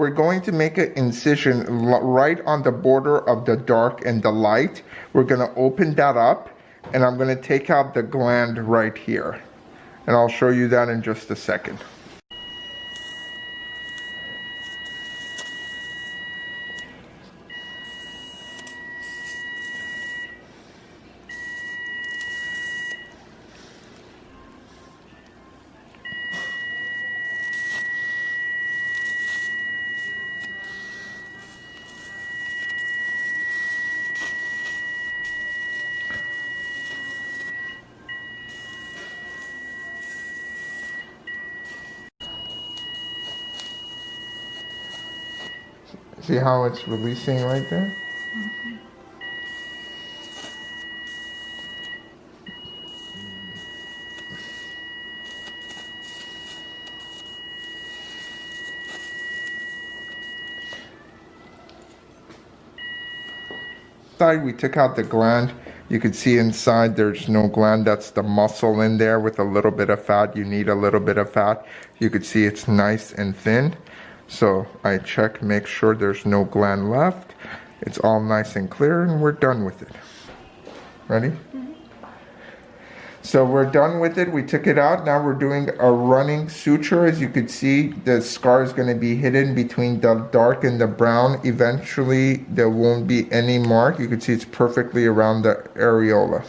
we're going to make an incision right on the border of the dark and the light. We're going to open that up and I'm going to take out the gland right here. And I'll show you that in just a second. See how it's releasing right there? Side, we took out the gland. You can see inside there's no gland. That's the muscle in there with a little bit of fat. You need a little bit of fat. You can see it's nice and thin. So I check, make sure there's no gland left. It's all nice and clear and we're done with it. Ready? Mm-hmm. So we're done with it. We took it out. Now we're doing a running suture. As you can see, the scar is going to be hidden between the dark and the brown. Eventually, there won't be any mark. You can see it's perfectly around the areola.